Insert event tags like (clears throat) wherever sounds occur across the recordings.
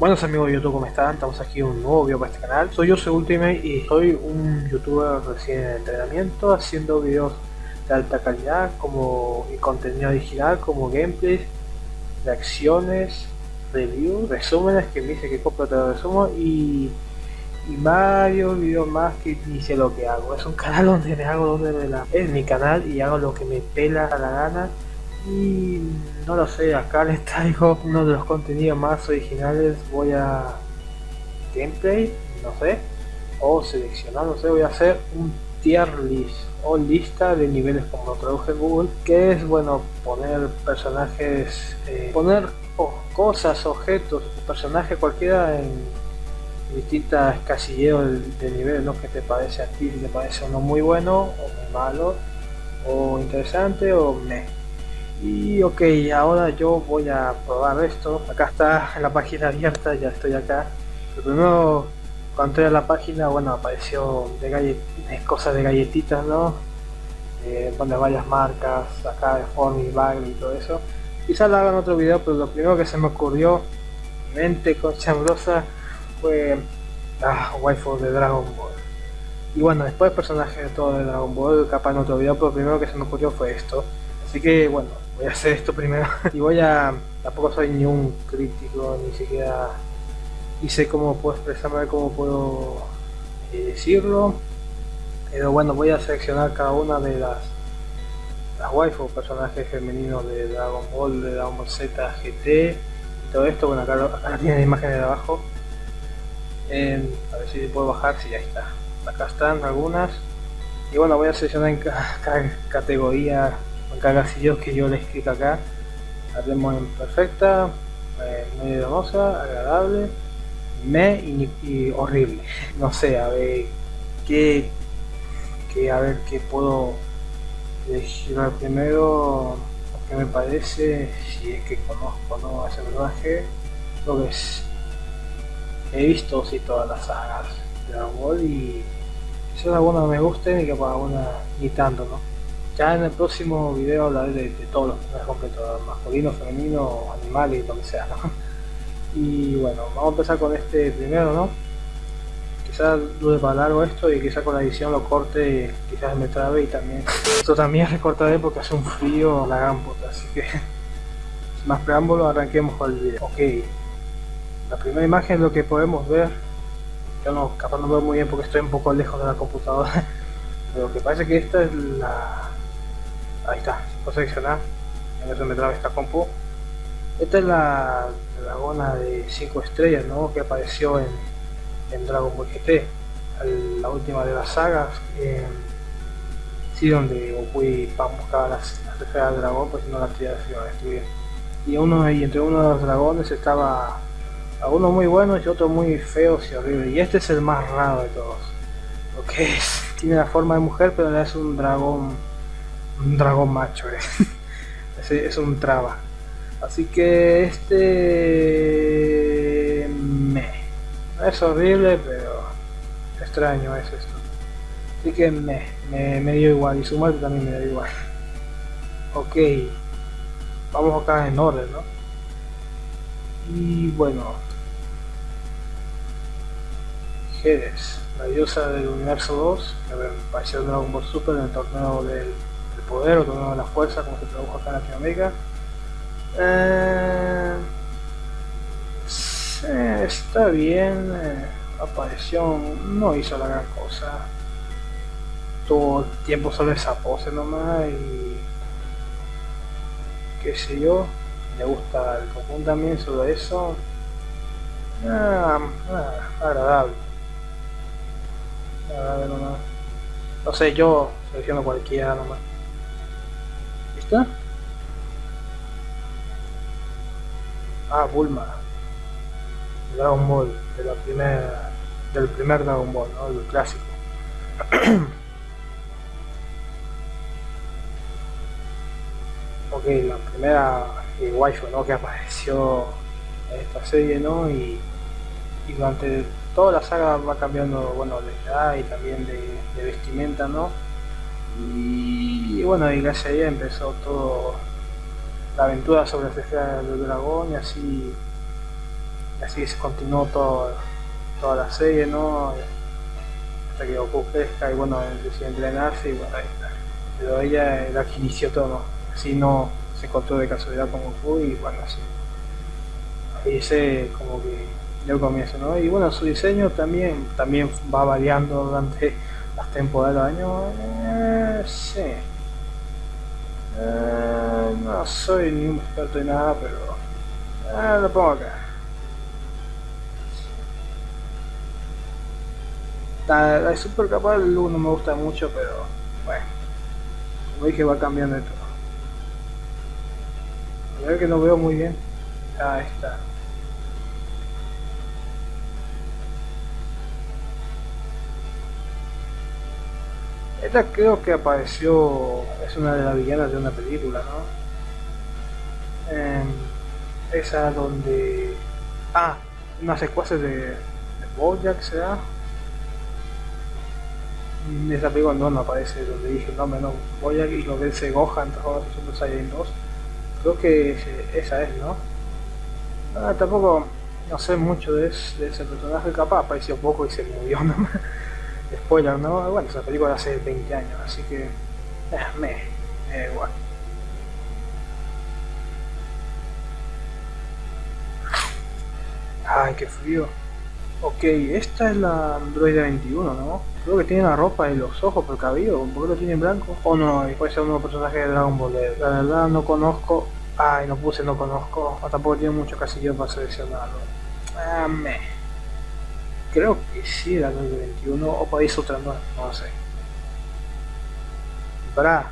Buenos amigos de YouTube, ¿cómo están? Estamos aquí un nuevo video para este canal. Soy yo, soy Ultimate y soy un youtuber recién en entrenamiento haciendo videos de alta calidad como contenido digital como gameplays, reacciones, reviews, resúmenes que me dice que copio te resumo y, y varios videos más que sé lo que hago. Es un (laughs) canal donde me hago donde me la... Es mi canal y hago lo que me pela a la gana y no lo sé, acá (laughs) les traigo uno de los contenidos más originales, voy a gameplay, no sé, o seleccionar, no sé, voy a hacer un tier list o lista de niveles como lo traduje en Google, que es bueno poner personajes, eh, poner cosas, objetos, personaje cualquiera en distintas casilleros de, nivel, ¿no? que te parece a ti, te parece uno muy bueno o muy malo, o interesante o me y ok ahora yo voy a probar esto. Acá está la página abierta ya estoy acá. Pero primero cuando entré a la página bueno apareció de, cosas de galletitas no eh, varias marcas acá de Form y Bag y todo eso. Quizás la hagan otro video pero lo primero que se me ocurrió mente con chambrosa fue la waifu de Dragon Ball. Y bueno después personajes de todo de Dragon Ball capaz en otro video pero lo primero que se me ocurrió fue esto. Así que bueno voy a hacer esto primero. Y voy a tampoco soy ni un crítico ni siquiera y sé cómo puedo expresarme cómo puedo eh, decirlo. Pero bueno voy a seleccionar cada una de las las waifu personajes femeninos de Dragon Ball de Dragon Ball Z GT y todo esto bueno acá, acá tienen imágenes de abajo. A ver si puedo bajar si ahí está. Acá están algunas. Y bueno voy a seleccionar en cada categoría cagasillos que yo le escrito acá hacemos en perfecta eh, muy hermosa agradable me y, horrible. (laughs) No sé a ver qué, qué a ver qué puedo elegir primero que me parece si es que conozco no ese personaje. Lo que es he visto sí todas las sagas de Dragon Ball y quizás alguna me guste y que para alguna ni tanto no ya en el próximo video hablaré de, todos los personajes completos, masculino, femenino, animales lo que sea, (laughs) Y bueno, vamos a empezar con este primero, ¿no? Quizás dure para largo esto y quizás con la edición lo corte, quizás me trabe y también... (laughs) Esto también recortaré porque hace un frío la gran puta, así que... (laughs) Sin más preámbulo, arranquemos con el video. Ok, la primera imagen lo que podemos ver. Yo no, capaz no veo muy bien porque estoy un poco lejos de la computadora. Pero que parece que esta es la, ahí está, se puede seleccionar en eso me trae esta compu. Esta es la dragona de 5 estrellas ¿no? que apareció en, Dragon Ball GT la última de las sagas eh, sí donde Goku y Pan buscaban las, las esferas del dragón pues no las trías se iban a destruir. Y uno y entre uno de los dragones estaba algunos muy buenos y otros muy feos y horribles. Y este es el más raro de todos lo que es tiene la forma de mujer pero es un dragón un dragón macho eh. (laughs) es un traba. Así que este me. Es horrible pero extraño es esto. Así que me, me, dio igual y su muerte también me dio igual. (laughs) Ok. Vamos acá en orden no y bueno. Jedes, la diosa del universo 2 que apareció en Dragon Ball Super en el torneo del poder o tomando la fuerza como se tradujo acá en Latinoamérica. Eh, está bien eh, apareció no hizo la gran cosa. Todo el tiempo solo esa pose nomás y qué sé yo le gusta el Goku también solo eso. Ah, ah, agradable. Agradable nomás. No sé yo selecciono cualquiera nomás Ah, Bulma. Dragon Ball, de la primera, del primer Dragon Ball, ¿no? El clásico. (clears throat) ok, la primera eh, waifu, ¿no? Que apareció en esta serie, ¿no? Y, y, durante toda la saga va cambiando, bueno, de edad y también de, de vestimenta, ¿no? Y, bueno, y gracias a ella empezó todo la aventura sobre la esfera del dragón y así así se continuó todo, toda la serie, ¿no? Hasta que Goku y bueno, decide entrenarse y bueno, ahí. Pero ella es la inició todo, así no se encontró de casualidad con Goku y bueno, así. Ahí se como que dio comienzo, ¿no? Y bueno, su diseño también, también va variando durante las temporadas del año. Eh, sí. Eh, no soy ni un experto en nada, pero eh, lo pongo acá. La, la super capaz el look no me gusta mucho, pero bueno, como dije va cambiando de todo. A ver que no veo muy bien. Ahí está. Esta creo que apareció, es una de las villanas de una película, ¿no? esa donde... Ah, unas secuencias de, de Bojack será. En esa película no, no aparece donde dije no, no, Bojack y lo vence Gohan, todos los Super Saiyan 2. Creo que esa es, ¿no? Ah, tampoco no sé mucho de, ese, de ese personaje, capaz apareció poco y se murió nomás (laughs) spoiler, ¿no? Bueno, esa película hace 20 años, así que eh, me, me igual. Ay, qué frío. Ok, esta es la Android 21, ¿no? Creo que tiene la ropa y los ojos por el cabello, ¿por qué lo tiene en blanco? O no, y puede ser uno de los personajes de Dragon Ball. La verdad no conozco. Ay, no puse no conozco. O tampoco tiene mucho casillo para seleccionarlo. Ah, me. Creo que sí era 2021 o país otra no, no lo sé. Bra.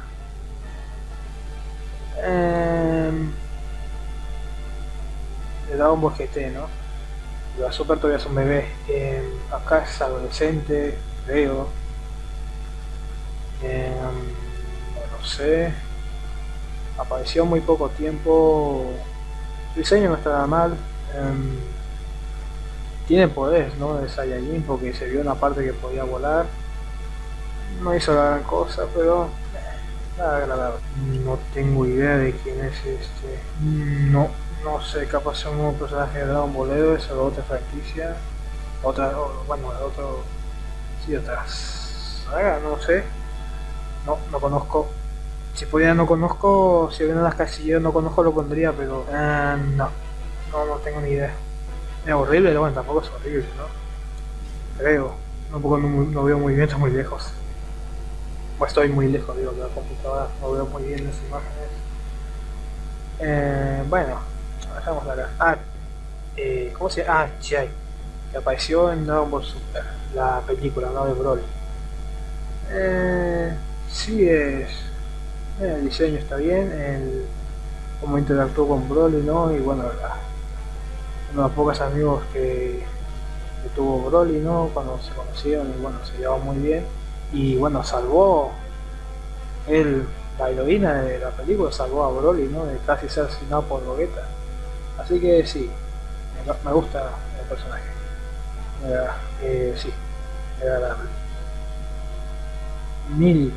Le da un GT, ¿no? La Super todavía es un bebé. Eh, acá es adolescente, creo. Eh, no sé. Apareció muy poco tiempo. Su diseño no está nada mal. Eh, tiene poderes, ¿no? De Saiyajin porque se vio una parte que podía volar. No hizo la gran cosa, pero eh, nada agradable. No tengo idea de quién es este. No, no sé, capaz es un nuevo personaje de Dragon Ball es o otra franquicia. Otra, bueno, otro. Sí, otras saga, no sé. No, no conozco. Si pudiera no conozco, si vienen las casillas no conozco lo pondría, pero eh, no, no, no tengo ni idea. Es horrible, bueno, tampoco es horrible, ¿no? Creo. No, no, veo muy bien, estoy muy lejos. Pues estoy muy lejos, digo, de la computadora. No veo muy bien las imágenes. Eh, bueno, dejamos acá. Ah, eh, ¿cómo se llama? Ah, Chai. Que apareció en Dragon Ball Super, la película, ¿no? De Broly. Eh, sí es... Eh, el diseño está bien, el... cómo interactuó con Broly, ¿no? Y bueno, la, los pocos amigos que, tuvo Broly, ¿no? Cuando se conocieron y bueno, se llevaba muy bien. Y bueno, salvó él, la de la película, salvó a Broly, ¿no? De casi ser asesinado por Gogeta. Así que sí, me, gusta el personaje. Eh, sí, agradable. Milk.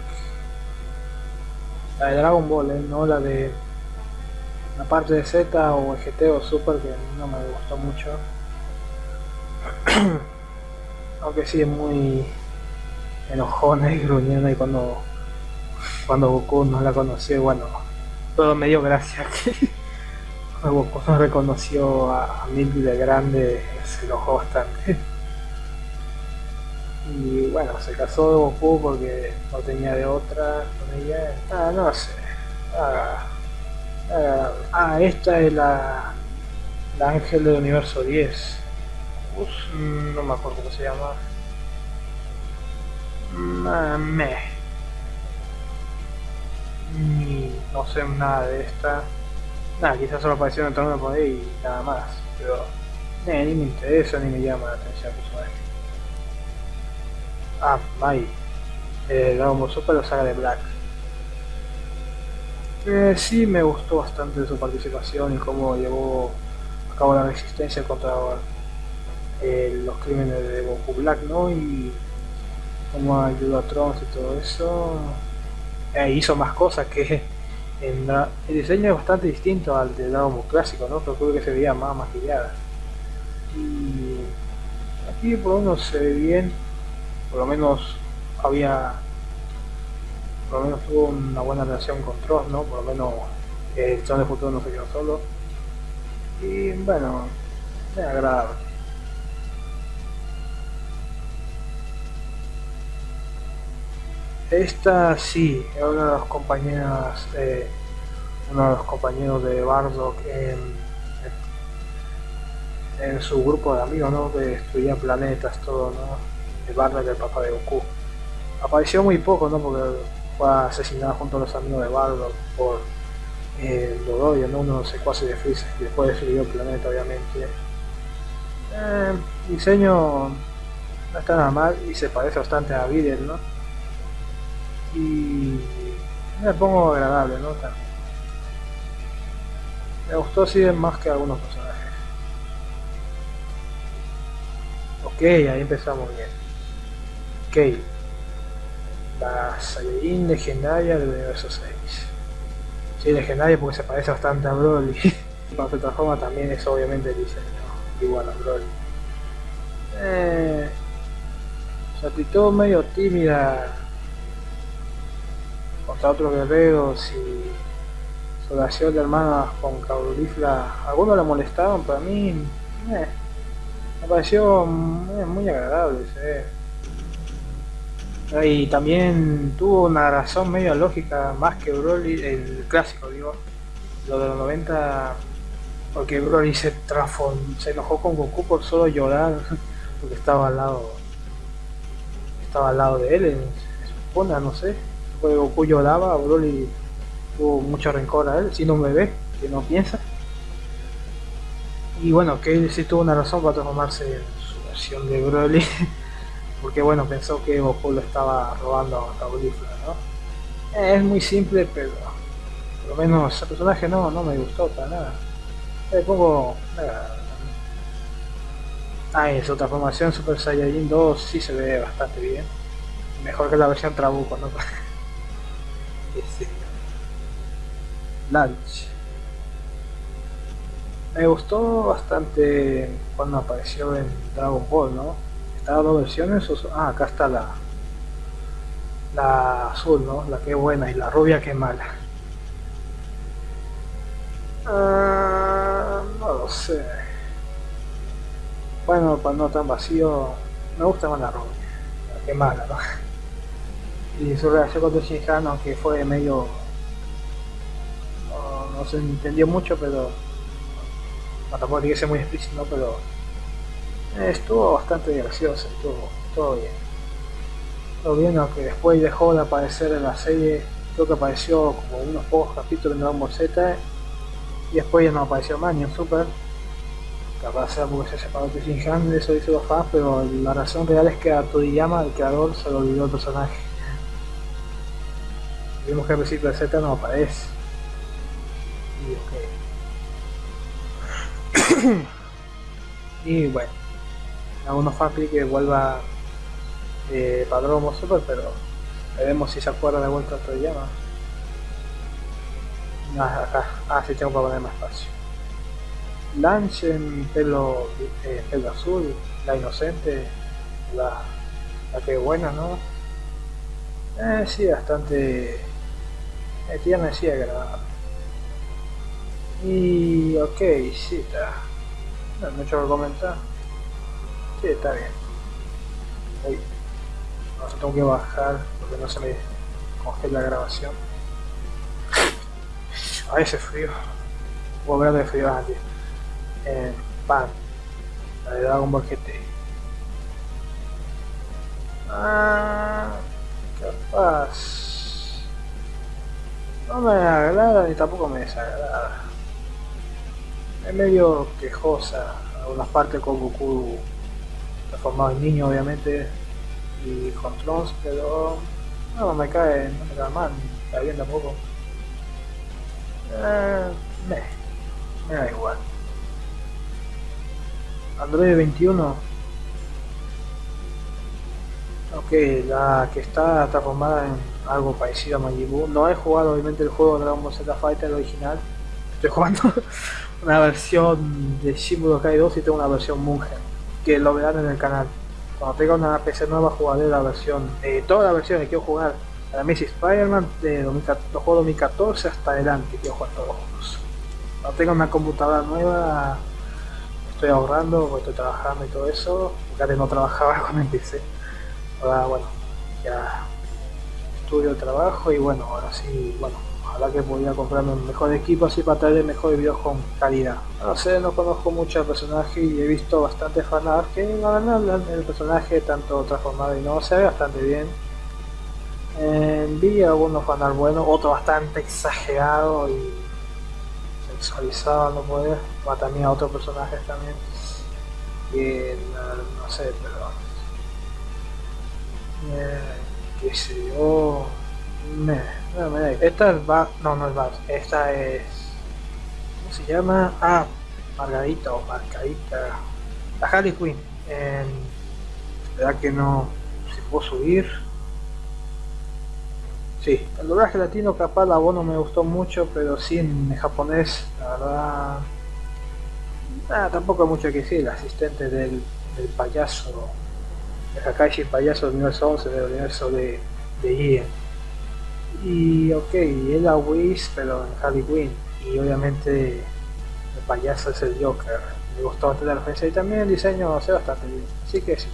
La de Dragon Ball, ¿eh? no la de la parte de Z o GT o Super que no me gustó mucho. (clears throat) Aunque sí es muy enojona y gruñona y cuando cuando Goku no la conoció, bueno, todo me dio gracia que (laughs) Goku no reconoció a, a de grande, se enojó bastante. (laughs) Y bueno, se casó de Goku porque no tenía de otra con ella. Ah, no sé. Ah, Ah, ah, esta es la, la ángel del universo 10. no me acuerdo cómo se llama. me. Ni, no sé nada de esta. Nada, quizás solo apareció en el torneo por ahí y nada más. Pero eh, ni me interesa ni me llama la atención personaje. Ah, Mai. Eh, Dragon Ball Super la saga de Black. Eh, sí, me gustó bastante su participación y cómo llevó a cabo la resistencia contra eh, los crímenes de Goku Black, ¿no? Y cómo ayudó a Trunks y todo eso. Eh, hizo más cosas que (laughs) el diseño es bastante distinto al de Dragon Ball clásico, ¿no? Pero creo que se veía más maquillada. Y aquí por lo menos se ve bien, por lo menos había, por lo menos tuvo una buena relación con Trost, ¿no? Por lo menos el Tron de futuro no se quedó solo. Y bueno, me agradable. Esta sí, es una de las compañeras, eh, uno de los compañeros de Bardock en, en, su grupo de amigos, ¿no? Que destruía planetas, todo, ¿no? El Bardock, el papá de Goku. Apareció muy poco, ¿no? Porque fue asesinado junto a los amigos de Bardock por eh, ¿no? Uno de los secuaces de Freezer, y después destruyó el planeta, obviamente. Eh, diseño no está nada mal y se parece bastante a Videl, ¿no? y me pongo agradable, ¿no? También. Me gustó si más que algunos personajes. Ok, ahí empezamos bien. Ok. La Saiyajin legendaria del universo 6. Sí, legendaria porque se parece bastante a Broly. (laughs) Cuando se transforma también es obviamente el diseño igual a Broly. Eh, se actitud medio tímida contra otros guerreros y su relación de hermanas con Caulifla, algunos la molestaban, pero a mí eh, me pareció muy, agradable. Y también tuvo una razón medio lógica, más que Broly, el clásico, digo, lo de los 90, porque Broly se, se enojó con Goku por solo llorar, (laughs) porque estaba al lado, estaba al lado de él, en, su no sé fue Goku lloraba, Broly tuvo mucho rencor a él, siendo un bebé que no piensa. Y bueno, que él sí tuvo una razón para transformarse en su versión de Broly, (laughs) porque bueno, pensó que Goku lo estaba robando a Caulifla, ¿no? Es muy simple, pero por lo menos ese personaje no, no me gustó para nada. Le pongo... Ah, y su transformación Super Saiyajin 2 sí se ve bastante bien. Mejor que la versión Trabuco, ¿no? (laughs) Lunch. Me gustó bastante cuando apareció en Dragon Ball, ¿no? Estaba dos versiones. Ah, acá está la la azul, ¿no? La que buena y la rubia que mala. Ah, no lo sé. Bueno, para no tan vacío, me gusta más la rubia, la que mala, ¿no? y su relación con Shinhan, aunque fue medio no, se entendió mucho pero no, tampoco tiene que ser muy explícito pero estuvo bastante gracioso estuvo todo bien todo bien aunque después dejó de aparecer en la serie creo que apareció como unos pocos capítulos en Dragon Ball Z y después ya no apareció más ni en Super capaz sea porque se separó de Shinhan eso dice los fans pero la razón real es que a Toriyama el creador se lo olvidó el personaje Vimos que el principio de Z no aparece. Y ok. (coughs) y bueno, algunos fanfic que vuelva eh, Padrón Super, pero veremos si se acuerda de vuelta a llama. Ah, acá. Ah, sí tengo para poner más espacio. Lunch en pelo, eh, pelo azul, la inocente, la, la que buena, ¿no? Eh, sí, bastante ya me decía agradable. Y ok, sí está. No hay mucho que comentar. Sí, está bien. Uy. No, tengo que bajar porque no se me congela la grabación. (laughs) A ese frío. Voy a de frío antes. Pan. La de Dragon Ball GT. Ah, capaz no me agrada ni tampoco me desagrada. Es medio quejosa, algunas partes con Goku transformado en niño obviamente y con Trunks, pero no me cae, no me cae mal, cae bien tampoco. Eh, me, da igual. Android 21 Ok, la que está transformada en algo parecido a Majin No he jugado obviamente el juego Dragon Ball Z Fighter original. Estoy jugando (laughs) una versión de Shin Budokai 2 y tengo una versión Munger, que lo verán en el canal. Cuando tenga una PC nueva jugaré la versión, eh, toda la versión que quiero jugar, la Messi Spider-Man de 2014 hasta adelante, quiero jugar todos los juegos. Cuando tenga una computadora nueva, estoy ahorrando, estoy trabajando y todo eso, antes no trabajaba (laughs) cuando empecé. Ahora bueno, ya estudio, trabajo y bueno, ahora sí, bueno, ojalá que podía comprarme un mejor equipo así para traer mejores videos con calidad. No sé, no conozco mucho al personaje y he visto bastante fanart que la verdad el personaje tanto transformado y no se ve bastante bien. vi algunos fanart buenos, otro bastante exagerado y sexualizado, no puede, va también a otros personajes también. Y no, sé, pero eh, qué sé yo me esta es va no, no es Bas, esta es... ¿Cómo se llama? Ah, Margarita o Margarita. La Harley Quinn. Eh, ¿Verdad que no se puedo subir? Sí, el doblaje latino capaz la voz no me gustó mucho, pero sí en japonés, la verdad... Nada, tampoco hay mucho que decir, el asistente del, del payaso, el Hakaishi payaso del universo 11 del universo de, de y ok, es la Wiz, pero en Quinn. Y obviamente el payaso es el Joker. Me gustó bastante la referencia y también el diseño hace bastante bien. Así que sí,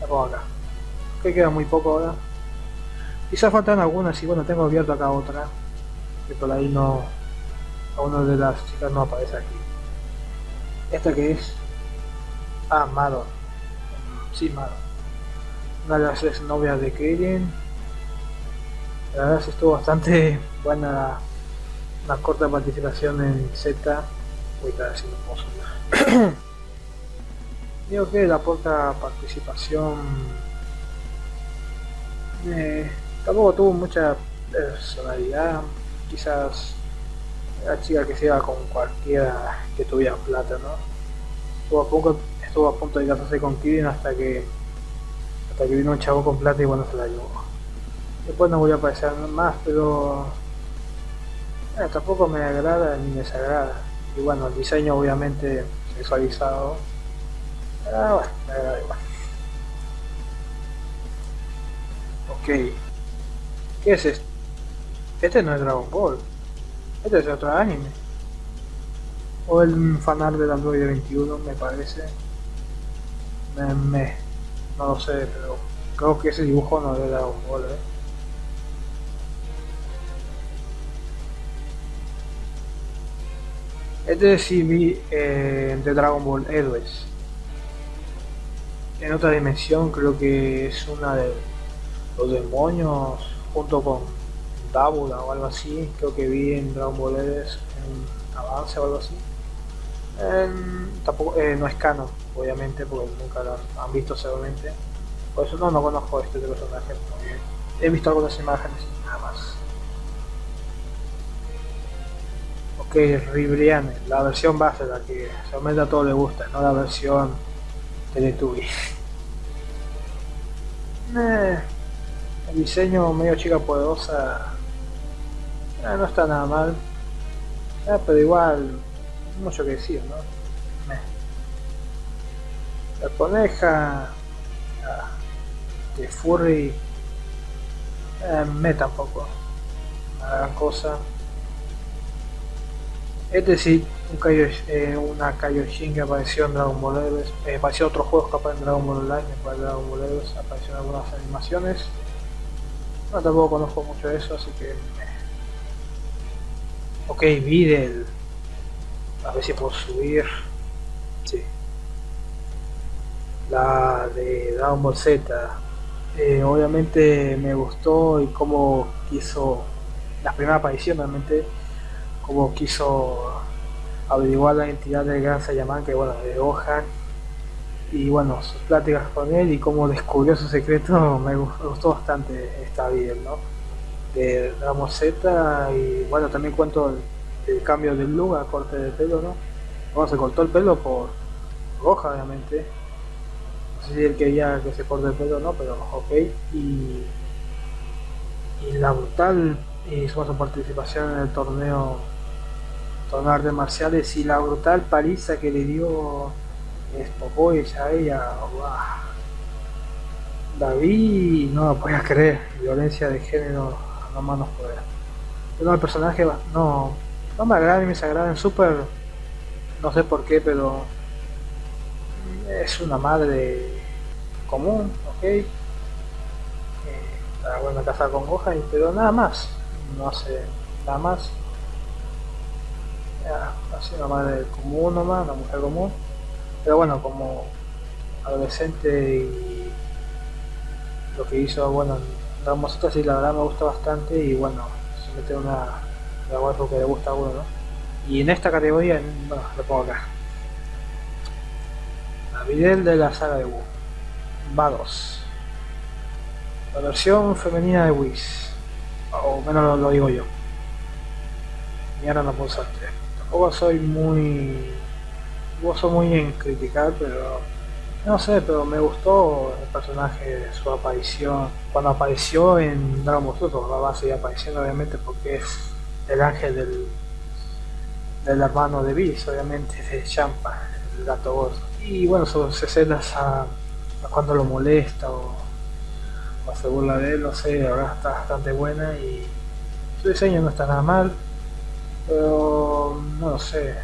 la pongo acá. Que queda muy poco ahora. Quizás faltan algunas y bueno, tengo abierto acá otra. Que por ahí no. A una de las chicas no aparece aquí. ¿Esta que es? Ah, Madon. Sí, Madon. Una de las ex novias de Krillin la verdad estuvo bastante buena una corta participación en Z. A estar haciendo pozo. (coughs) Digo que la poca participación eh, tampoco tuvo mucha personalidad. Quizás la chica que se iba con cualquiera que tuviera plata, ¿no? Estuvo a, poco, estuvo a punto de casarse con Kirin hasta que hasta que vino un chavo con plata y bueno se la llevó. Después no voy a aparecer más, pero eh, tampoco me agrada ni me desagrada. Y bueno, el diseño obviamente sexualizado. Ah, bueno, me agrada igual. Ok. ¿Qué es esto? Este no es Dragon Ball. Este es otro anime. O el fanart del Android 21 me parece. Me, me, no lo sé, pero creo que ese dibujo no es Dragon Ball, ¿eh? Este sí vi eh, de Dragon Ball Héroes. En otra dimensión creo que es una de los demonios junto con Dabula o algo así. Creo que vi en Dragon Ball Héroes en avance o algo así. tampoco, eh, no es canon, obviamente, porque nunca lo han visto seguramente. Por eso no, no conozco este personaje. He visto algunas imágenes nada más. Que Ribriane, la versión base, la que solamente a todos les gusta, no la versión Teletubbies. (laughs) Eh, el diseño medio chica poderosa eh, no está nada mal, eh, pero igual mucho que decir, ¿no? La coneja de Furry me tampoco, una gran cosa. Este sí, un Kaio, eh, una Kaioshin que apareció en Dragon Ball Heroes, eh, apareció otros juegos que aparecen en Dragon Ball Online, después de Dragon Ball Heroes aparecieron algunas animaciones. No tampoco conozco mucho de eso, así que... Eh. Ok, Videl. A ver si puedo subir. Sí. La de Dragon Ball Z. Eh, obviamente me gustó y cómo quiso la primera aparición realmente como quiso averiguar la identidad del gran Sayaman, que bueno, de Gohan, y bueno, sus pláticas con él y cómo descubrió su secreto, (laughs) me gustó bastante esta video, ¿no? De Ramos Z, y bueno, también cuento el, cambio del a corte de pelo, ¿no? Bueno, se cortó el pelo por Gohan, obviamente. No sé si él quería que se corte el pelo no, pero ok. Y, y la brutal y su participación en el torneo de artes marciales y la brutal paliza que le dio Spopovich a ella. David, no lo podías creer, violencia de género, no manos poder. Pero el personaje no, no me agrada ni me desagrada en Super, no sé por qué, pero es una madre común, ok. Eh, está buena casada con Gohan, pero nada más, no hace nada más. Así una madre común nomás, una mujer común. Pero bueno, como adolescente y lo que hizo, bueno, Dragon y la verdad me gusta bastante y bueno, se mete una la waifu que le gusta a uno, ¿no? Y en esta categoría, bueno, lo pongo acá. La Videl de la saga de Wu. Vagos. La versión femenina de Whis. O menos lo, digo yo. Y ahora no puedo Tampoco soy muy... Tampoco soy muy en criticar, pero no sé, pero me gustó el personaje, su aparición. Cuando apareció en Dragon Ball Super, va a seguir apareciendo obviamente porque es el ángel del, del hermano de Bis, obviamente, de Champa, el gato gordo. Y bueno, sus escenas a, cuando lo molesta o, o, se burla de él, no sé, ahora está bastante buena y su diseño no está nada mal, pero no sé.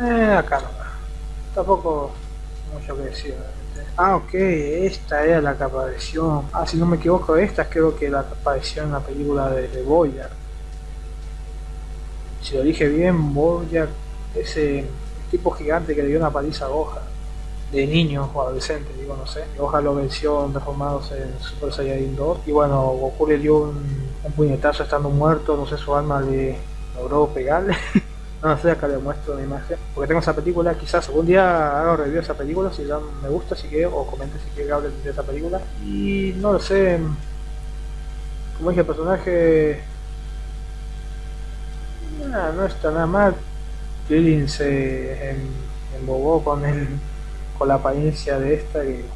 Eh, acá no. Tampoco mucho que decir. Ah, ok, esta era la que apareció. Ah, si no me equivoco, esta creo que la que apareció en la película de, de. Si lo dije bien, Boyard, ese tipo gigante que le dio una paliza a Gohan. De niño o adolescente, digo, no sé. Gohan lo venció transformados en Super Saiyajin 2. Y bueno, Goku le dio un, un puñetazo estando muerto, no sé, su alma le logró pegarle. (laughs) No sé, acá le muestro una imagen. Porque tengo esa película, quizás algún día haga review de esa película, si ya me gusta, si quiere, o comente si quiere que de esa película. Y no lo sé. Como dije, el personaje. no está nada mal. Krillin se embobó con el, con la apariencia de esta y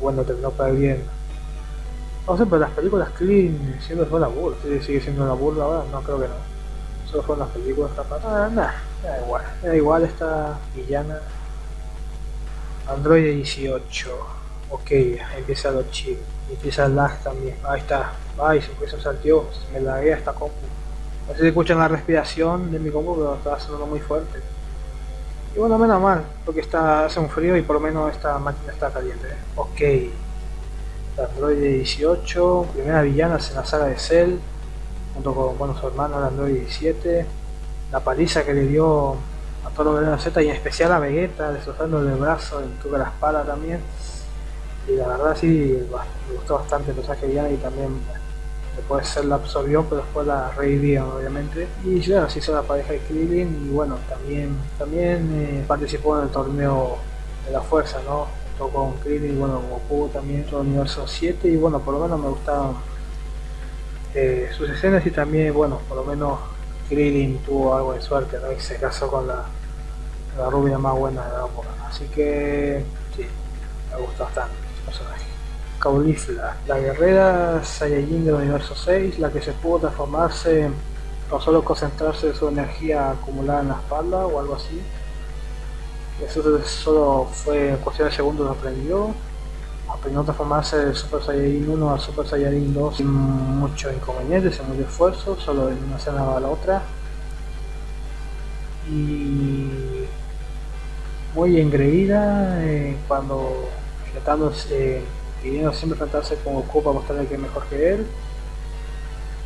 bueno terminó perdiendo. No sé, pero las películas Krillin siendo una burla, sigue siendo una burla ahora, no creo que no solo fueron las películas capaz. Ah, nada, da igual. Da igual esta villana. Android 18. Ok, empieza lo chido. Empieza el lag también. Ahí está. Ay, se me saltió. Se me laguea esta compu. No sé si escuchan la respiración de mi compu, pero está sonando muy fuerte. Y bueno, menos mal, porque está, hace un frío y por lo menos esta máquina está caliente. Ok. Android 18, primera villana en la saga de Cell junto con bueno, su hermano el Android 17, la paliza que le dio a todos los Z y en especial a Vegeta, destrozando el brazo, en toda la espalda también. Y la verdad sí, me gustó bastante el personaje ya y también después ser la absorbió, pero después la revivió obviamente. Y bueno, así hizo la pareja de Krillin y bueno, también, también eh, participó en el torneo de la fuerza, ¿no? Con Krillin y bueno, Goku también, el universo 7 y bueno, por lo menos me gustaban eh, sus escenas y también, bueno, por lo menos Krillin tuvo algo de suerte. Y se casó con la, la rubia más buena de la época. Así que, sí, me gustó bastante personaje. Caulifla, la guerrera Saiyajin del universo 6, la que se pudo transformarse o solo concentrarse su energía acumulada en la espalda o algo así. Eso solo fue cuestión de segundos lo aprendió aprendió a transformarse de Super Saiyajin 1 a Super Saiyajin 2 sin mucho inconveniente, sin mucho esfuerzo, solo en una escena a la otra. Y muy engreída eh, cuando tratándose, pidiendo siempre enfrentarse con Goku para mostrarle que es mejor que él.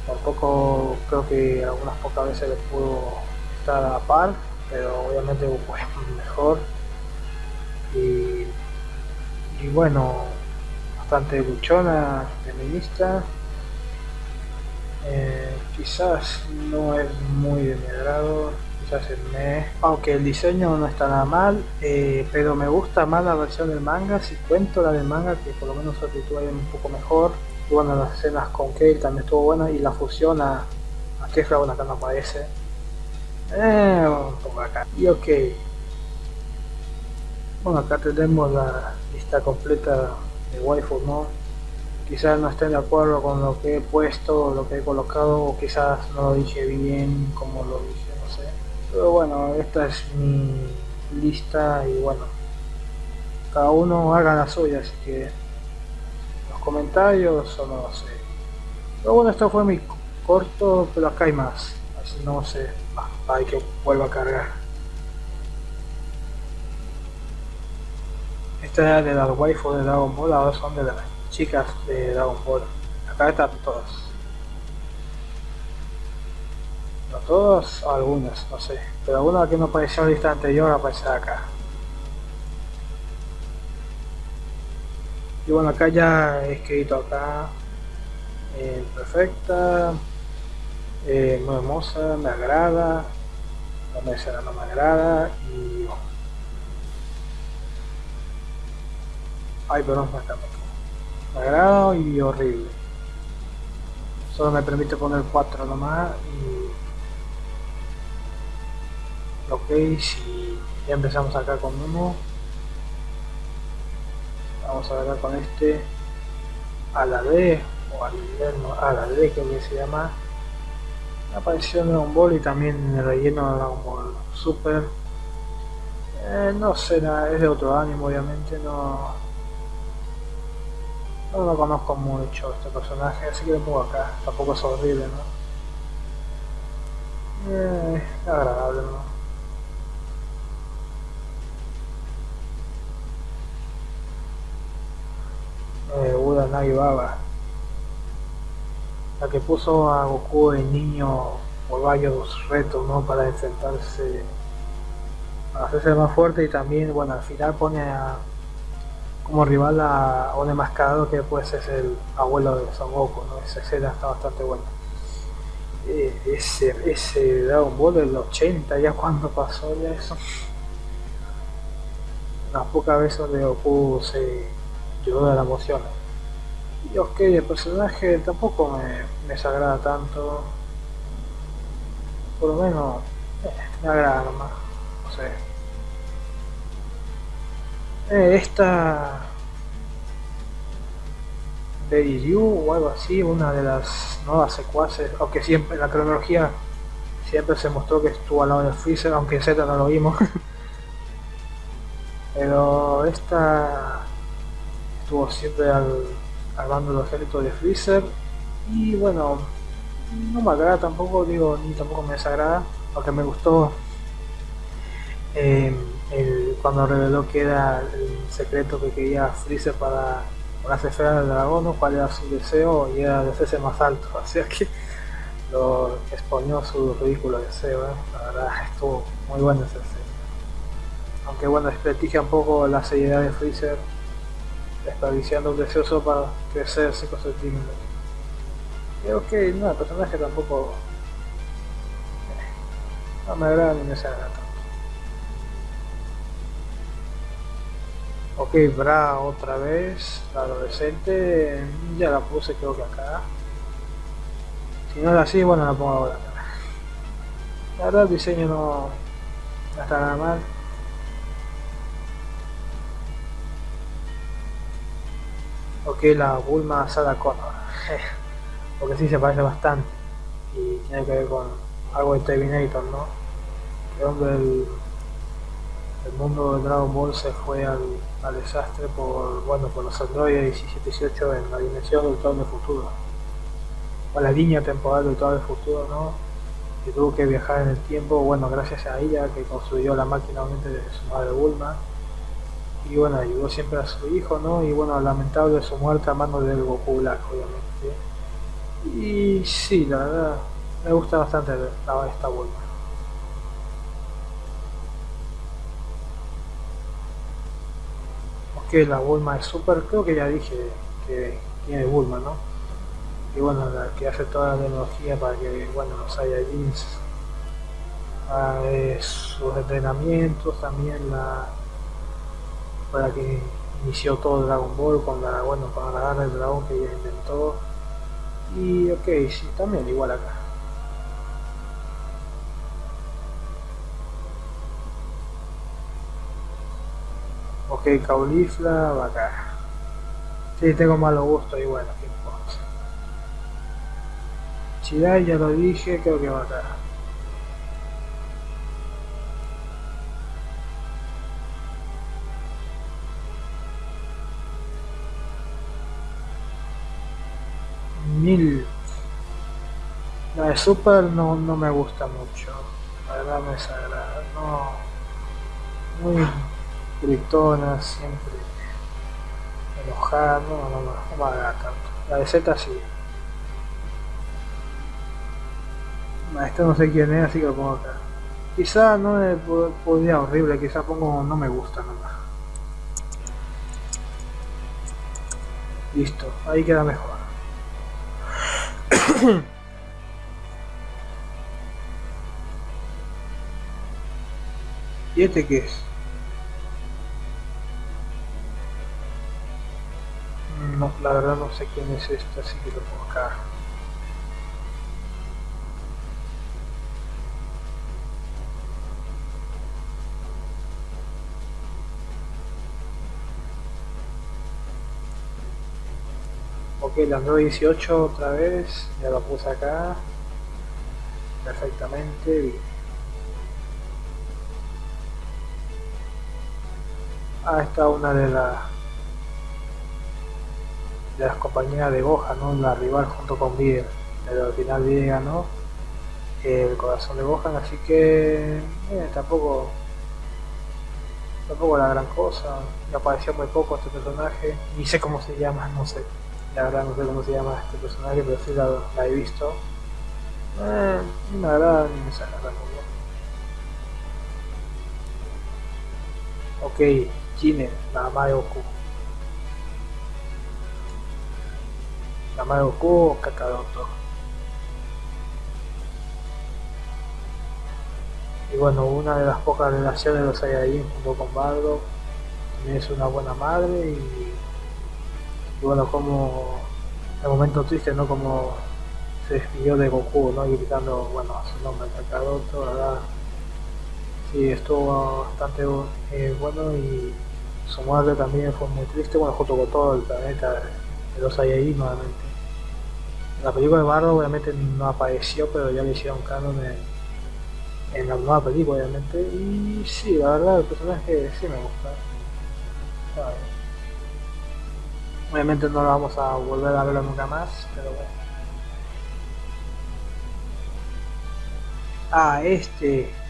Tampoco creo que algunas pocas veces le pudo estar a par, pero obviamente Goku es mejor. Y y bueno, bastante luchona, feminista. Eh, quizás no es muy de mi agrado, quizás el me... Aunque el diseño no está nada mal, eh, pero me gusta más la versión del manga, si cuento la del manga, que por lo menos actitud es un poco mejor. Y bueno, las escenas con Kale también estuvo buena y la fusión a, a Kefla, bueno, acá no aparece. Eh. Y ok. Bueno, acá tenemos la lista completa de waifu, ¿no? quizás no estén de acuerdo con lo que he puesto, lo que he colocado, o quizás no lo dije bien como lo dije, no sé. Pero bueno, esta es mi lista y bueno, cada uno haga la suya, así que los comentarios o no sé. Pero bueno, esto fue mi corto, pero acá hay más, así no sé, hay que vuelva a cargar. Esta es de las waifu de Dragon Ball, ahora son de las chicas de Dragon Ball. Acá están todas. No todas, algunas, no sé. Pero alguna que no apareció en la lista anterior aparece acá. Y bueno, acá ya he escrito acá. Eh, perfecta. Eh, muy hermosa, me agrada. No me, no me agrada. Y Ay, perdón, me agrado y horrible. Solo me permite poner 4 nomás y... Ok, si ya empezamos acá con uno. Vamos a ver con este a la D o al no, a la D que se llama apareció en Dragon Ball y también el relleno de Dragon Ball Super eh, no sé, es de otro ánimo obviamente, no, no lo conozco mucho este personaje, así que lo pongo acá. Tampoco es horrible, ¿no? Eh, agradable, ¿no? Eh, Buda Nagi. La que puso a Goku de niño por varios retos, ¿no? Para enfrentarse, a hacerse más fuerte y también, bueno, al final pone a como rival a, un enmascarado que pues es el abuelo de Son Goku, ¿no? Esa escena está bastante buena. Eh, ese, ese Dragon Ball del 80, ya cuando pasó ya eso. Unas pocas veces donde Goku se lloró de la emoción. Y ok, el personaje tampoco me, me desagrada tanto. Por lo menos eh, me agrada nomás. No sé. Eh, esta Lady Ryu o algo así, una de las nuevas secuaces, aunque siempre la cronología siempre se mostró que estuvo al lado de Freezer, aunque en Z no lo vimos. (laughs) Pero esta estuvo siempre al, al bando los ejércitos de Freezer y bueno, no me agrada tampoco, digo, ni tampoco me desagrada, aunque me gustó. Eh, cuando reveló que era el secreto que quería Freezer para las esferas del dragón, cuál era su deseo y era de hacerse más alto, (laughs) así que lo exponió su ridículo deseo, ¿eh? la verdad estuvo muy bueno ese escena. Aunque bueno, desprestigia un poco la seriedad de Freezer, desperdiciando un deseo para crecer 5 centímetros. Creo que no, el personaje tampoco eh, no me agrada ni me se agrada. Ok, Bra otra vez, la adolescente, ya la puse creo que acá. Si no es así, bueno la pongo ahora. La verdad el diseño no, está nada mal. Ok, la Bulma Sada Connor. (laughs) Porque sí se parece bastante. Y tiene que ver con algo de Terminator, ¿no? donde el, mundo de Dragon Ball se fue al desastre por, bueno, por los androides 1718 en la dimensión del todo futuro. O la línea temporal del todo futuro, ¿no? Que tuvo que viajar en el tiempo, bueno, gracias a ella que construyó la máquina de su madre Bulma. Y bueno, ayudó siempre a su hijo, ¿no? Y bueno, lamentable su muerte a mano del Goku Black, obviamente. Y sí, la verdad, me gusta bastante esta Bulma. que la Bulma es super, creo que ya dije que tiene Bulma, ¿no? Y bueno, la que hace toda la tecnología para que, bueno, los Saiyajins ah, sus entrenamientos, también la para que inició todo Dragon Ball con la, bueno, con la del dragón que ella inventó. Y ok, sí, también igual acá. Ok, Caulifla, acá. Sí, tengo malo gusto y bueno, qué importa. Chidai ya lo dije, creo que va a Super no, no me gusta mucho. La verdad me desagrada. No. Muy gritona, siempre enojada, no, no, no, no me agrada tanto. La de Z sí. Esto no sé quién es, así que lo pongo acá. Quizá no me podría horrible, quizá pongo no me gusta nomás. Listo, ahí queda mejor. (coughs) ¿Y este qué es? No, la verdad no sé quién es este, así que lo pongo acá. Ok, la 918 otra vez, ya lo puse acá. Perfectamente, bien. Ah, esta una de las de las compañías de Goja, ¿no? La rival junto con Bieber. Pero al final Bieber ganó el corazón de Gohan, así que eh, tampoco tampoco la gran cosa. Me apareció muy poco este personaje. Ni sé cómo se llama, no sé. La verdad no sé cómo se llama este personaje, pero sí la, he visto. Eh, ni me agrada ni me desagrada. Ok, Kine, la mamá de Goku. La mamá de Goku o Kakaroto. Y bueno, una de las pocas relaciones de los Saiyajin junto con Bardo también es una buena madre y, y bueno, como el momento triste, ¿no? Como se despidió de Goku, ¿no? Gritando, bueno, su nombre, Kakaroto, ¿verdad? Sí, estuvo bastante eh, bueno y su muerte también fue muy triste, bueno, junto con todo el planeta de los ahí nuevamente. En la película de Bardo obviamente no apareció, pero ya le hicieron canon en, en la nueva película obviamente. Y sí, la verdad el personaje sí me gusta. Obviamente no lo vamos a volver a verlo nunca más, pero bueno. Ah, este.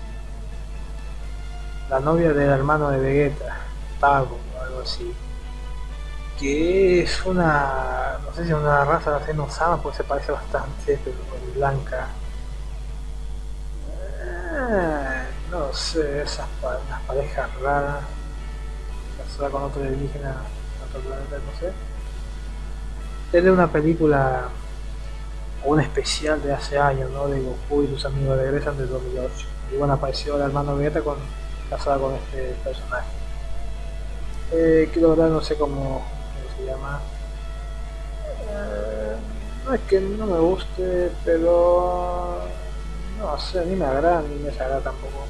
La novia del hermano de Vegeta o algo así. Que es una, no sé si es una raza de Senosama, porque se parece bastante, pero blanca. Eh, no sé, esas parejas raras. Casada con otro indígena, otro planeta, no sé. Es de una película o un especial de hace años, ¿no? De Goku y sus amigos regresan de 2008. Y bueno, apareció el hermano Vegeta con, casada con este personaje eh, que no sé cómo, se llama. Eh, no es que no me guste, pero no sé, ni me agrada ni me desagrada tampoco.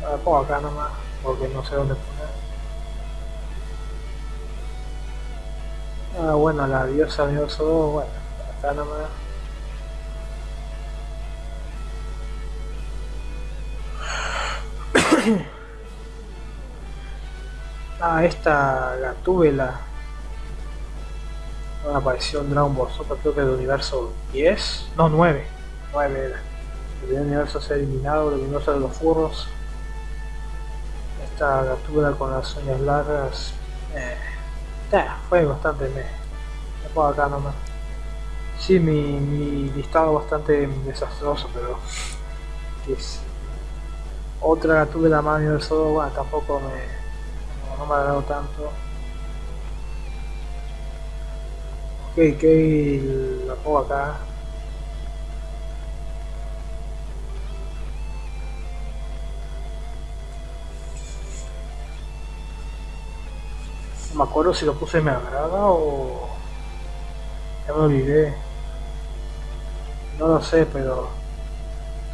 La pongo acá nomás, porque no sé dónde poner. Ah, bueno, la diosa dioso 2, bueno, acá nomás. (clears throat) Ah, esta Gatúbela. Una apareció en Dragon Ball Super, creo que del universo 10. No, 9. 9 era. El universo se ha eliminado, el universo de los furros. Esta Gatúbela con las uñas largas. Eh, eh, fue bastante me. Me pongo acá nomás. Sí, mi, mi listado bastante desastroso, pero. Es, otra Gatúbela más universo 2, bueno, tampoco me no me ha dado tanto. Ok, que la pongo acá. No me acuerdo si lo puse me agrada o ya me olvidé. No lo sé, pero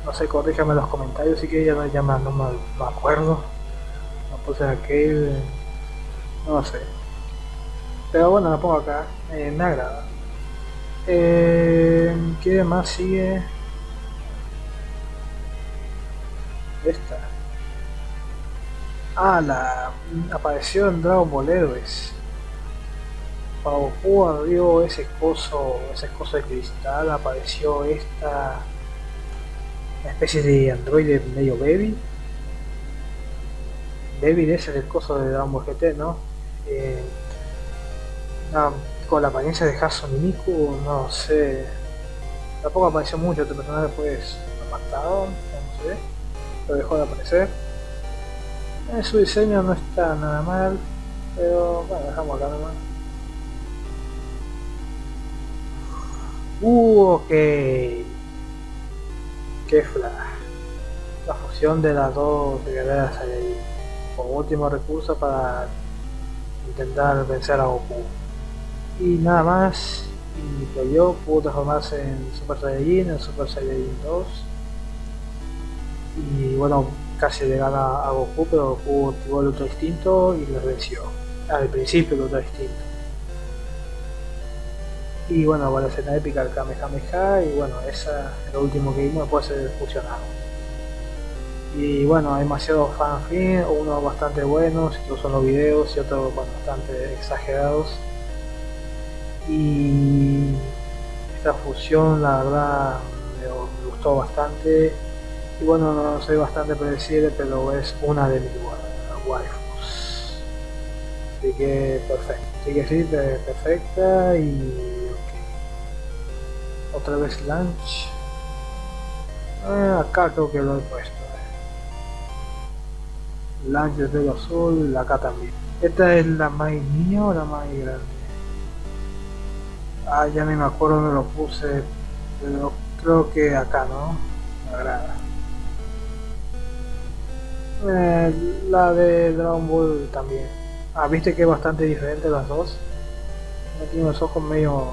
no sé, corríjame en los comentarios si que ya no, no me acuerdo. Lo puse aquel, no sé. Pero bueno, la pongo acá, eh, me agrada. ¿Qué más sigue? Esta. Ah, la apareció en Dragon Ball Heroes. Goku abrió ese coso, ese coso de cristal, apareció esta especie de androide medio baby. Baby ese es el coso de Dragon GT, ¿no? Eh, con la apariencia de Hasan y Miku, no sé. Tampoco apareció mucho este personaje, lo mataron, no sé. Pero dejó de aparecer. Eh, su diseño no está nada mal, pero bueno, dejamos acá nomás. Uh, ok. Flash. La fusión de las dos guerreras ahí. Como último recurso para intentar vencer a Goku. Y nada más. Y perdió, pudo transformarse en Super Saiyajin, en Super Saiyajin 2. Y bueno, casi le gana a Goku, pero Goku activó el otro instinto y le venció. Al principio el otro instinto. Y bueno, con la escena épica el Kamehameha y bueno, esa es lo último que vimos después ser fusionado. Y bueno, hay demasiados fanfin, unos bastante buenos, estos son los videos y otros bastante exagerados. Y esta fusión la verdad me gustó bastante y bueno, no soy bastante predecible, pero es una de mis waifus. Así que perfecto. Así que sí, perfecta y. Otra vez lunch. Ah, acá creo que lo he puesto. Eh. Lunch de pelo azul, acá también. Esta es la más niña o la más grande. Ah, ya ni me acuerdo dónde lo puse, pero creo que acá, ¿no? Me agrada. Eh, la de Dragon Ball también. Ah, viste que es bastante diferente las dos. tiene los ojos medio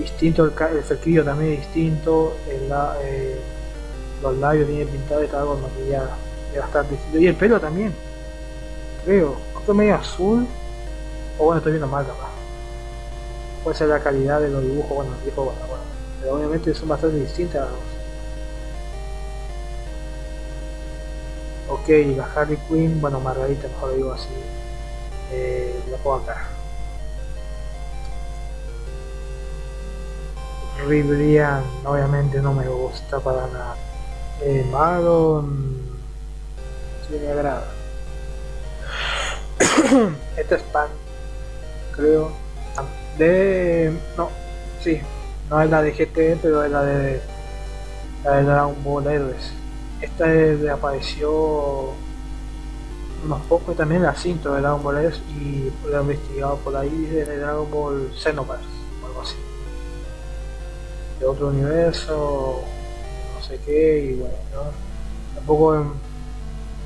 distintos, el, el cerquillo también es distinto, el, eh, los labios tienen pintado y está algo. Es bastante distinto. Y el pelo también. Creo. Creo medio azul. O bueno, estoy viendo mal capaz. Puede ser la calidad de los dibujos, bueno, tipo, bueno, bueno. Pero obviamente son bastante distintas las dos. Ok, la Harley Quinn, bueno, Margarita, mejor digo así, eh, la pongo acá. Ribrian, obviamente no me gusta para nada. Eh, Maron, sí me agrada. (coughs) Esta es Pan, creo. De. No, sí, no es la de GT, pero es la de. La de Dragon Ball Heroes esta apareció unos pocos también la cinta de Dragon Ball S y lo he investigado por ahí de Dragon Ball Xenoverse de otro universo no sé qué y bueno tampoco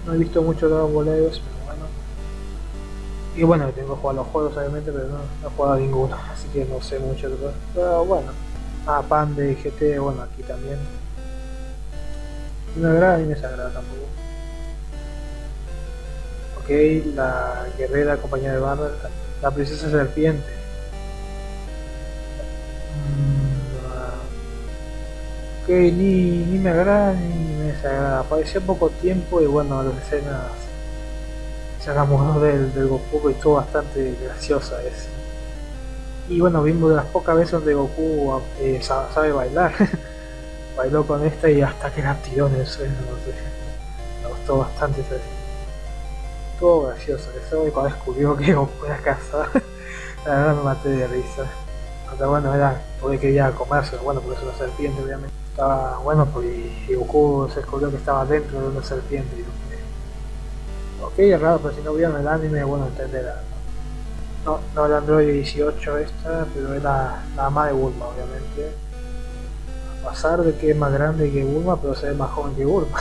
no he visto mucho Dragon Ball pero bueno y bueno tengo que jugar los juegos obviamente pero no, no he jugado ninguno (laughs) así que no sé mucho pero bueno ah pan de GT bueno aquí también no me agrada ni me desagrada tampoco. Ok, la guerrera compañía de barra, la princesa serpiente. Ok, ni, ni me agrada ni me desagrada. Apareció poco tiempo y bueno, las escenas enamoró del, del Goku y estuvo bastante graciosa es. Y bueno, vimos de las pocas veces donde Goku eh, sabe bailar. (laughs) bailó con esta y hasta que en el suelo, no sé. Me gustó bastante esa Todo gracioso eso y cuando descubrió que Goku era casa, (laughs) la verdad me maté de risa. Hasta bueno era porque quería comerse, bueno porque es una serpiente obviamente. Estaba bueno porque Goku se descubrió que estaba dentro de una serpiente y Ok, es raro, pero si no vieron el anime, bueno entenderán. No, no el Android 18 esta, pero es la, ama de Bulma obviamente pasar de que es más grande que Bulma, pero se ve más joven que Bulma.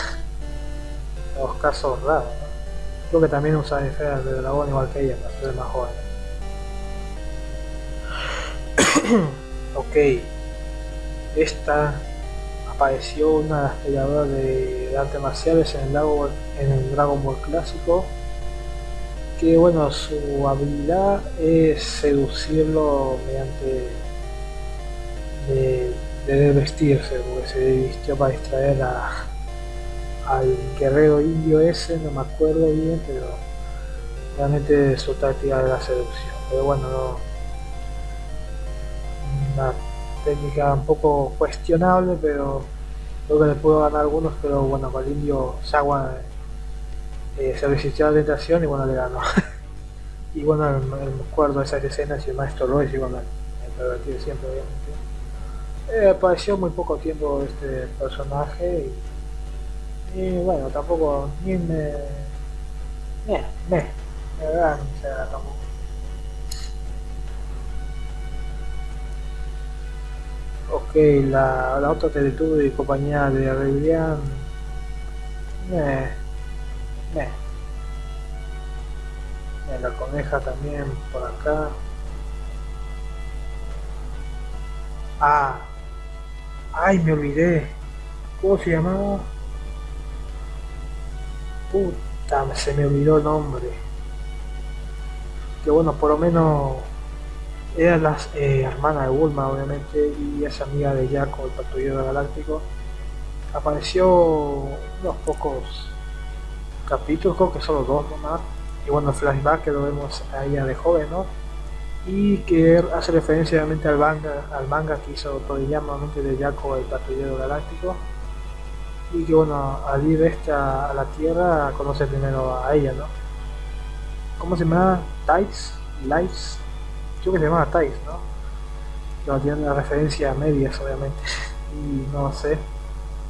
(laughs) Los casos raros, Creo que también usa esferas de dragón igual que ella, para ser más joven. (coughs) ok. Esta apareció una peleadoras de, artes marciales en el, lago, en el Dragon Ball clásico que bueno, su habilidad es seducirlo mediante de, de vestirse, porque se vistió para distraer a, al guerrero indio ese, no me acuerdo bien, pero realmente su táctica de la seducción. Pero bueno, no, una técnica un poco cuestionable, pero creo que le puedo ganar algunos, pero bueno, con el indio Sagua eh, se resistió a la tentación y bueno, le ganó. y bueno, me acuerdo de esas escenas y el maestro Royce, y bueno, el pervertido siempre, obviamente. Eh, apareció muy poco tiempo este personaje y, bueno, tampoco ni me... Me, me, me verdad, ni se tampoco. Ok, la, la otra Teletubby y compañía de Rebelión. Me, me. me. La coneja también por acá. Ah, ay, me olvidé. ¿Cómo se llamaba? Puta, se me olvidó el nombre. Que bueno, por lo menos era la eh, hermana de Bulma, obviamente, y es amiga de Jaco, el patrullero galáctico. Apareció unos pocos capítulos, creo que solo dos nomás. Y bueno, flashback que lo vemos a ella de joven, ¿no? Y que hace referencia obviamente al manga, al manga que hizo Toriyama, obviamente de Jaco, el patrullero galáctico. Y que bueno, al ir esta a la Tierra conoce primero a ella, ¿no? ¿Cómo se llama? Tights, Lights, creo que se llama Thais, ¿no? No tiene una referencia a medias, obviamente. y no sé.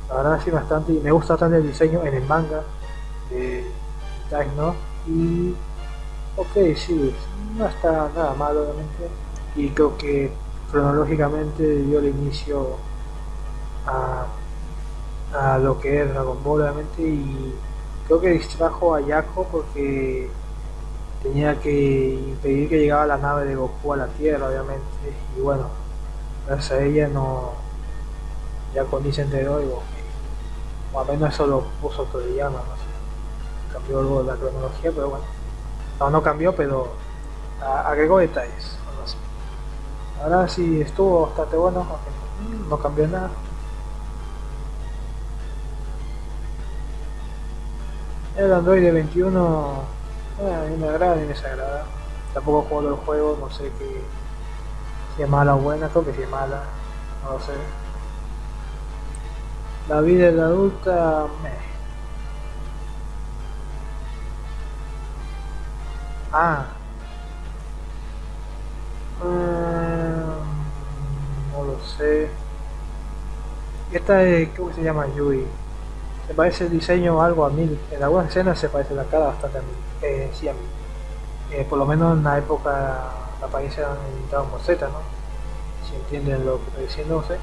La verdad sí bastante. Me gusta bastante el diseño en el manga de Thais, ¿no? Y. Ok, sí, no está nada mal, obviamente. Y creo que cronológicamente dio el inicio a, a lo que es Dragon Ball, obviamente. Y creo que distrajo a Yako porque tenía que impedir que llegara la nave de Goku a la Tierra, obviamente. Y bueno, gracias a ella no. Ya con se enteró y o al menos eso lo puso Toriyama, no sé. Cambió algo de la cronología, pero bueno. No, no cambió, pero agregó detalles. Ahora sí estuvo bastante bueno, no cambió nada. El Android 21 bueno, mí me agrada y me desagrada. Tampoco juego el juego, no sé qué, si es mala o buena, creo que si es mala, no lo sé. La vida de la adulta, me. Ah. Mm, no lo sé. Esta es, ¿cómo se llama? Yui. Se parece el diseño algo a mí. En algunas escenas se parece la cara bastante a mí. Eh. Eh, por lo menos en la época la apariencia en Dragon Z, ¿no? Si entienden lo que estoy diciendo, sé.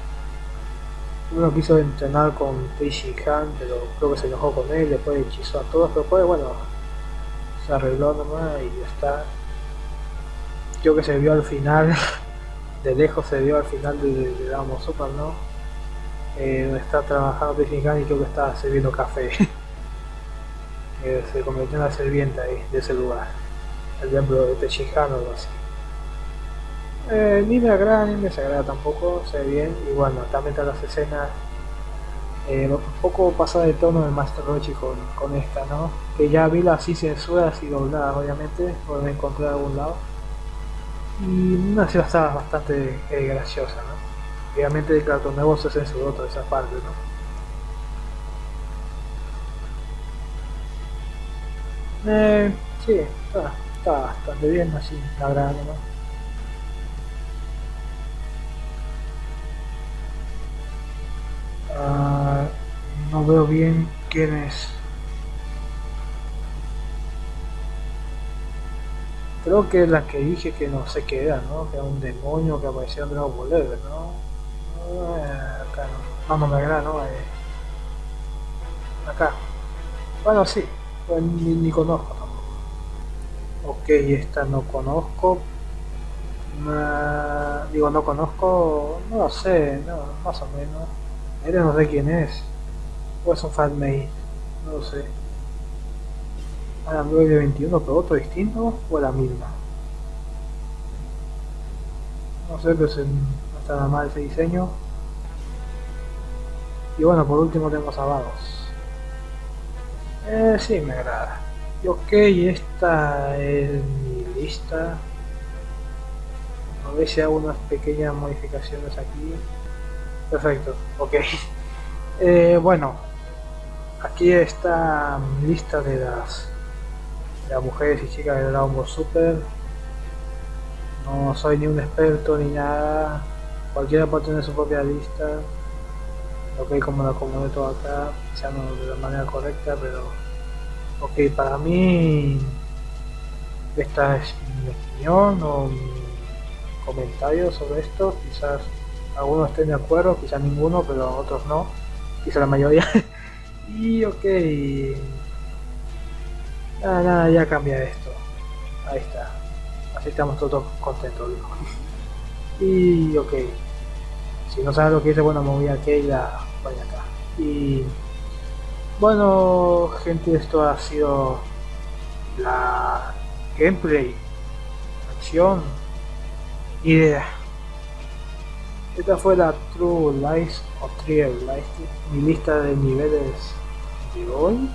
Uno quiso entrenar con Teishi Han, pero creo que se enojó con él, después hechizó a todos, pero después, bueno, se arregló nomás y ya está. Creo que se vio al final, (laughs) de lejos se vio al final de, de Dragon Ball Super, ¿no? eh, está trabajando Tejinkan y creo que está sirviendo café. (laughs) que se convirtió en la servienta ahí, de ese lugar. El templo de Tejinkan o algo así. Eh, ni me agrada ni me desagrada tampoco, se ve bien. Y bueno, también están las escenas eh, un poco pasada de tono de Master Rochi con, con, esta, ¿no? Que ya vi las así censuras y dobladas, obviamente, por me encontré de algún lado. Y una ciudad bastante eh, graciosa, ¿no? obviamente Cartoon Nuevo se censuró toda esa parte, ¿no? Eh, sí, está, está bastante bien así, la verdad, ¿no? Uh, no veo bien quién es. Creo que la que dije que no sé qué era, ¿no? Que era un demonio que apareció en Dragon Ball ¿no? acá no, no, me agrada, ¿no? Eh, acá. Bueno, sí, ni, ni, conozco. Ok, esta no conozco. digo, no conozco, no lo sé, no, más o menos. No sé quién es. O es un fanmate, no lo sé. a la 21 pero otro distinto o la misma no sé pero no está nada mal ese diseño y bueno por último tenemos a eh, sí me agrada y ok esta es mi lista a ver si hago unas pequeñas modificaciones aquí perfecto ok (laughs) eh, bueno aquí está mi lista de las las mujeres y chicas de Dragon Ball Super. No soy ni un experto ni nada. Cualquiera puede tener su propia lista. Ok, como la acomodé todo acá, no de la manera correcta, pero ok, para mí esta es mi opinión o mi comentario sobre esto. Quizás algunos estén de acuerdo, quizás ninguno, pero otros no. Quizás la mayoría. (laughs) y ok, Nada, nada, ya cambia esto. Ahí está. Así estamos todos contentos, Y ok. Si no sabes lo que dice, bueno, me voy aquí y la vaya acá. Y bueno, gente, esto ha sido la gameplay, acción, idea. Esta fue la True Lies o Trial Lies, mi lista de niveles de hoy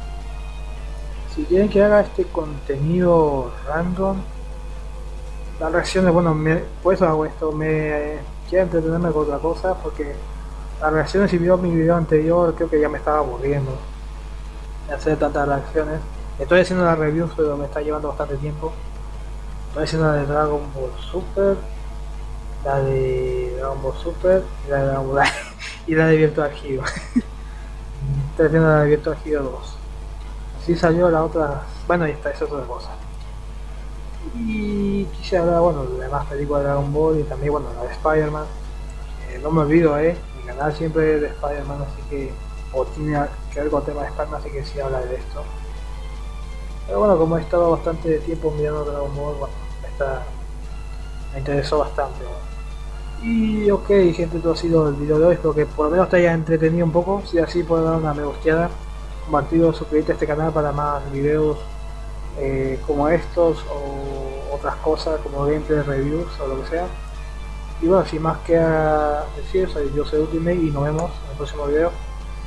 si quieren que haga este contenido random las reacciones bueno me, por eso hago esto me quiero entretenerme con otra cosa porque las reacciones si vio mi video anterior creo que ya me estaba aburriendo hacer tantas reacciones estoy haciendo la review pero me está llevando bastante tiempo estoy haciendo la de Dragon Ball Super la de Dragon Ball Super y la de Dragon Ball (laughs) y la de Virtual Hero (laughs) estoy haciendo la de Virtual Hero 2 si salió la otra, bueno ahí está, esa es otra cosa. Y quise hablar, bueno, de demás películas de Dragon Ball y también, bueno, la de Spider-Man. Eh, no me olvido, eh, mi canal siempre es de Spider-Man, así que, o tiene que ver con el tema de Spider-Man, así que sí habla de esto. Pero bueno, como he estado bastante tiempo mirando Dragon Ball, bueno, esta me interesó bastante. Y ok, gente, todo ha sido el video de hoy, espero que por lo menos te haya entretenido un poco, si así puedo dar una me gusteada compartido, suscribirte a este canal para más videos eh, como estos o otras cosas como gameplay, reviews o lo que sea. Y bueno, sin más que decir, soy yo soy Ultimate y nos vemos en el próximo video.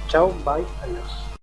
Chao, bye, adiós.